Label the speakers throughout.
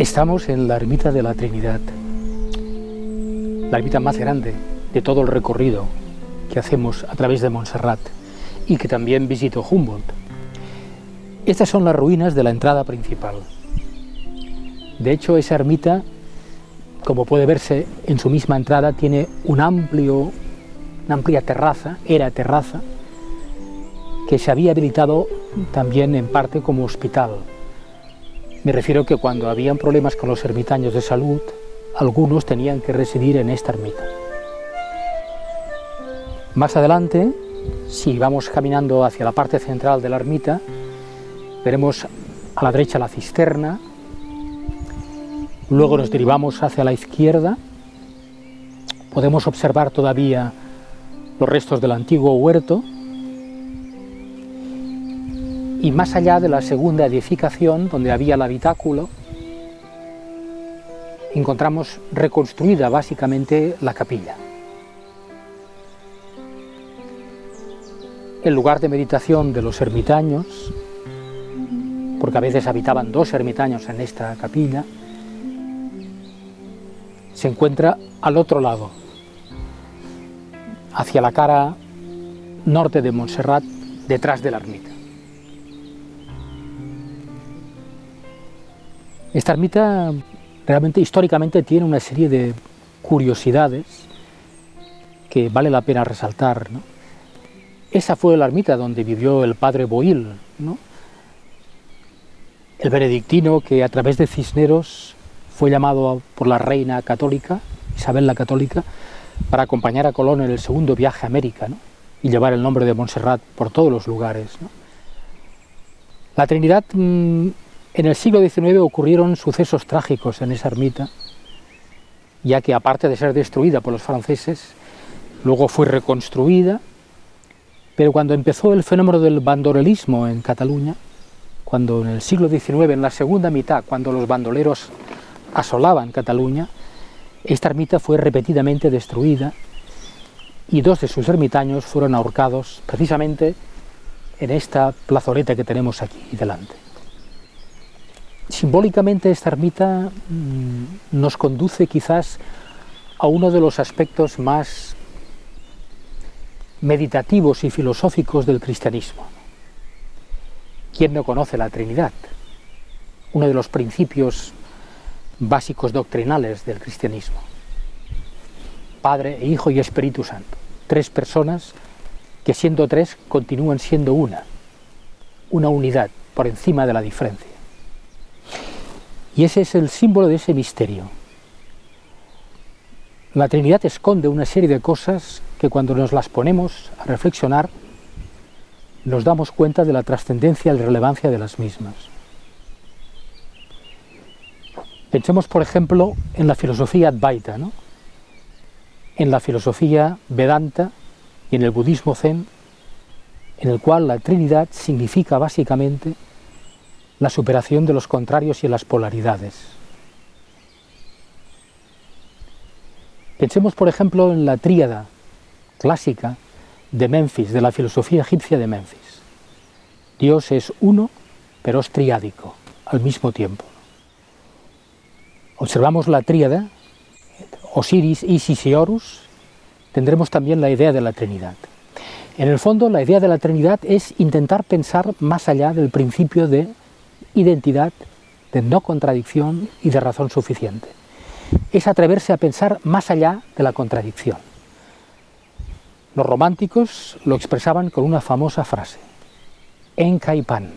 Speaker 1: Estamos en la ermita de la Trinidad, la ermita más grande de todo el recorrido que hacemos a través de Montserrat y que también visitó Humboldt. Estas son las ruinas de la entrada principal. De hecho, esa ermita, como puede verse en su misma entrada, tiene amplio, una amplia terraza, era terraza, que se había habilitado también en parte como hospital me refiero que cuando habían problemas con los ermitaños de salud, algunos tenían que residir en esta ermita. Más adelante, si vamos caminando hacia la parte central de la ermita, veremos a la derecha la cisterna, luego nos derivamos hacia la izquierda, podemos observar todavía los restos del antiguo huerto, y más allá de la segunda edificación, donde había el habitáculo, encontramos reconstruida básicamente la capilla. El lugar de meditación de los ermitaños, porque a veces habitaban dos ermitaños en esta capilla, se encuentra al otro lado, hacia la cara norte de Montserrat, detrás de la ermita. Esta ermita realmente históricamente tiene una serie de curiosidades que vale la pena resaltar. Esa fue la ermita donde vivió el padre Boil, el benedictino que a través de Cisneros fue llamado por la reina católica, Isabel la Católica, para acompañar a Colón en el segundo viaje a América y llevar el nombre de Montserrat por todos los lugares. La Trinidad mm, en el siglo XIX ocurrieron sucesos trágicos en esa ermita, ya que aparte de ser destruida por los franceses, luego fue reconstruida, pero cuando empezó el fenómeno del bandolerismo en Cataluña, cuando en el siglo XIX, en la segunda mitad, cuando los bandoleros asolaban Cataluña, esta ermita fue repetidamente destruida y dos de sus ermitaños fueron ahorcados precisamente en esta plazoleta que tenemos aquí delante. Simbólicamente esta ermita mm, nos conduce quizás a uno de los aspectos más meditativos y filosóficos del cristianismo. ¿Quién no conoce la Trinidad? Uno de los principios básicos doctrinales del cristianismo. Padre, Hijo y Espíritu Santo. Tres personas que siendo tres continúan siendo una. Una unidad por encima de la diferencia. Y ese es el símbolo de ese misterio. La Trinidad esconde una serie de cosas que cuando nos las ponemos a reflexionar, nos damos cuenta de la trascendencia y la relevancia de las mismas. Pensemos, por ejemplo, en la filosofía Advaita, ¿no? en la filosofía Vedanta y en el budismo Zen, en el cual la Trinidad significa básicamente la superación de los contrarios y las polaridades. Pensemos, por ejemplo, en la tríada clásica de Memphis, de la filosofía egipcia de Memphis. Dios es uno, pero es triádico al mismo tiempo. Observamos la tríada, Osiris, Isis y Horus, tendremos también la idea de la Trinidad. En el fondo, la idea de la Trinidad es intentar pensar más allá del principio de identidad, de no contradicción y de razón suficiente. Es atreverse a pensar más allá de la contradicción. Los románticos lo expresaban con una famosa frase, en kai pan.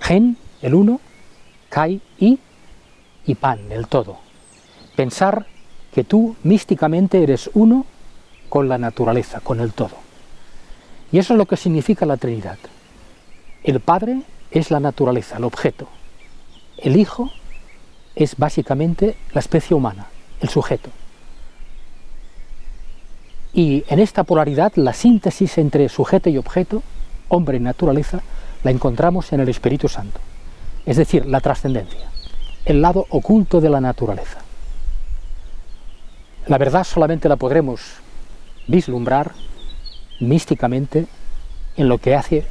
Speaker 1: Gen, el uno, kai, y, y pan, el todo. Pensar que tú místicamente eres uno con la naturaleza, con el todo. Y eso es lo que significa la Trinidad. El Padre es la naturaleza, el objeto. El Hijo es básicamente la especie humana, el sujeto. Y en esta polaridad, la síntesis entre sujeto y objeto, hombre y naturaleza, la encontramos en el Espíritu Santo. Es decir, la trascendencia, el lado oculto de la naturaleza. La verdad solamente la podremos vislumbrar místicamente en lo que hace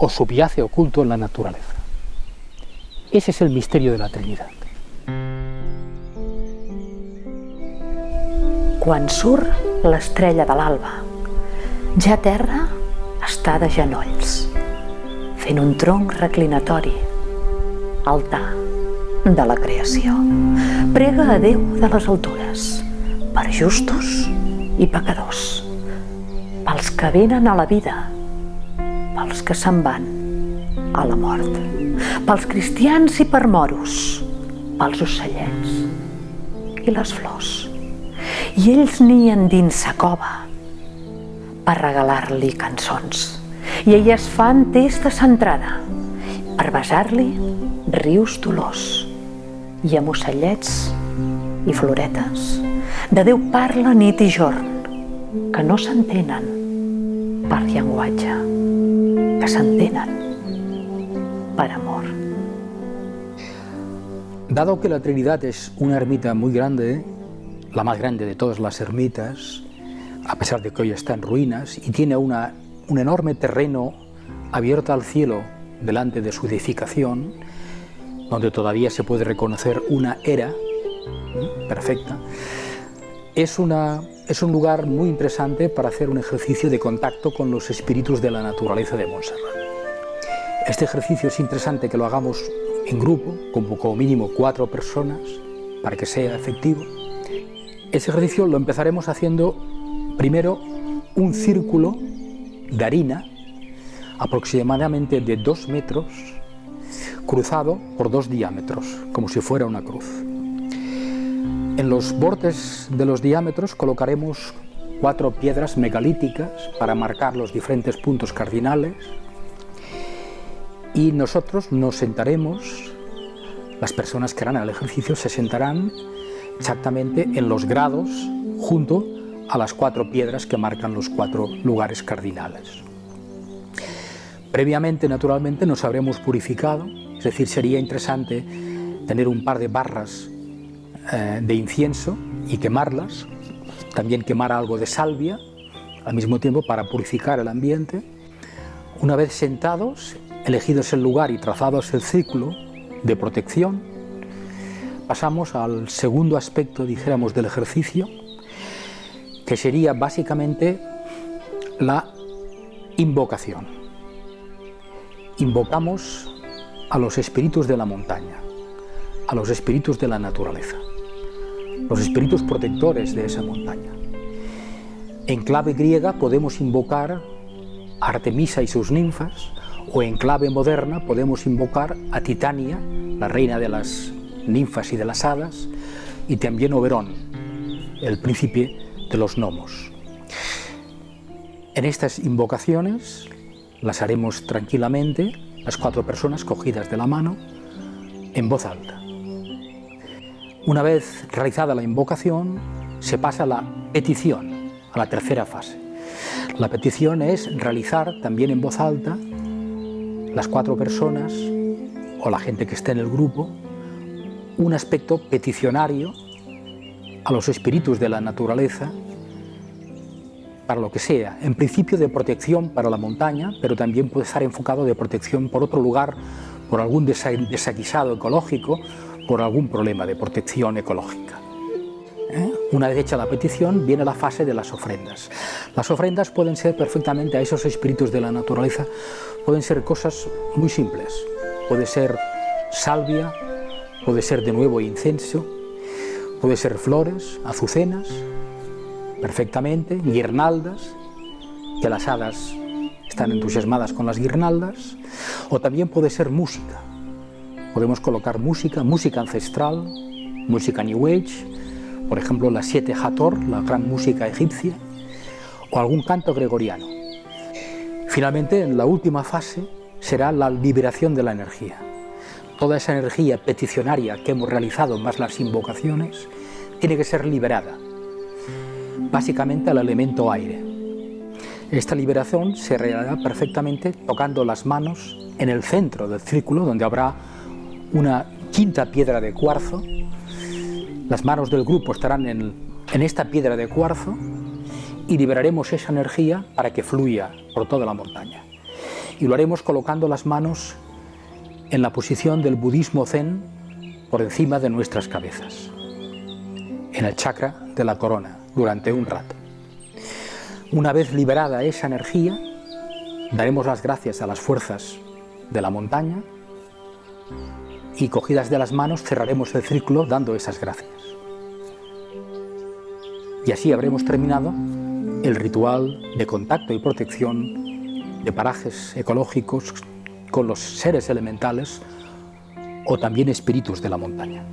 Speaker 1: o subyace oculto en la naturaleza. Ese es el misterio de la Trinidad.
Speaker 2: Quan surt l'estrella de l'alba, ja terra està de genolls, fent un tronc reclinatori, altar de la creació. Prega a Déu de les altures, per justos i pecadors, pels que venen a la vida, pels que se'n van a la mort, pels cristians i per moros, pels ocellets i les flors. I ells nien dins sa cova per regalar-li cançons. I elles fan testa centrada per besar-li rius dolors i amb ocellets i floretes. De Déu parla nit i jorn que no s'entenen llenguatge, que s'entenen per amor.
Speaker 1: Dado que la Trinidad es una ermita muy grande, la más grande de todas las ermitas, a pesar de que hoy está en ruinas, y tiene una, un enorme terreno abierto al cielo delante de su edificación, donde todavía se puede reconocer una era perfecta, es, un lugar muy interesante para hacer un ejercicio de contacto con los espíritus de la naturaleza de Montserrat. Este ejercicio es interesante que lo hagamos en grupo, con como mínimo cuatro personas, para que sea efectivo, ese ejercicio lo empezaremos haciendo primero un círculo de harina aproximadamente de dos metros cruzado por dos diámetros, como si fuera una cruz. En los bordes de los diámetros colocaremos cuatro piedras megalíticas para marcar los diferentes puntos cardinales y nosotros nos sentaremos, las personas que harán el ejercicio se sentarán exactamente en los grados junto a las cuatro piedras que marcan los cuatro lugares cardinales. Previamente, naturalmente, nos habremos purificado, es decir, sería interesante tener un par de barras eh, de incienso y quemarlas, también quemar algo de salvia al mismo tiempo para purificar el ambiente. Una vez sentados, elegidos el lugar y trazados el círculo de protección, pasamos al segundo aspecto, dijéramos, del ejercicio, que sería básicamente la invocación. Invocamos a los espíritus de la montaña, a los espíritus de la naturaleza, los espíritus protectores de esa montaña. En clave griega podemos invocar a Artemisa y sus ninfas, o en clave moderna podemos invocar a Titania, la reina de las ninfas y de las hadas, y también Oberón, el príncipe de los gnomos. En estas invocaciones las haremos tranquilamente, las cuatro personas cogidas de la mano, en voz alta. Una vez realizada la invocación, se pasa a la petición, a la tercera fase. La petición es realizar también en voz alta las cuatro personas o la gente que esté en el grupo un aspecto peticionario a los espíritus de la naturaleza para lo que sea, en principio de protección para la montaña, pero también puede estar enfocado de protección por otro lugar, por algún desaguisado ecológico, por algún problema de protección ecológica. ¿Eh? Una vez hecha la petición, viene la fase de las ofrendas. Las ofrendas pueden ser perfectamente a esos espíritus de la naturaleza, pueden ser cosas muy simples, puede ser salvia, Puede ser de nuevo incenso, puede ser flores, azucenas, perfectamente, guirnaldas, que las hadas están entusiasmadas con las guirnaldas, o también puede ser música. Podemos colocar música, música ancestral, música New Age, por ejemplo la Siete Hathor, la gran música egipcia, o algún canto gregoriano. Finalmente, la última fase será la liberación de la energía. Toda esa energía peticionaria que hemos realizado, más las invocaciones, tiene que ser liberada, básicamente al elemento aire. Esta liberación se realizará perfectamente tocando las manos en el centro del círculo, donde habrá una quinta piedra de cuarzo. Las manos del grupo estarán en, en esta piedra de cuarzo y liberaremos esa energía para que fluya por toda la montaña. Y lo haremos colocando las manos en la posición del budismo zen por encima de nuestras cabezas, en el chakra de la corona, durante un rato. Una vez liberada esa energía, daremos las gracias a las fuerzas de la montaña y cogidas de las manos cerraremos el círculo dando esas gracias. Y así habremos terminado el ritual de contacto y protección de parajes ecológicos con los seres elementales o también espíritus de la montaña.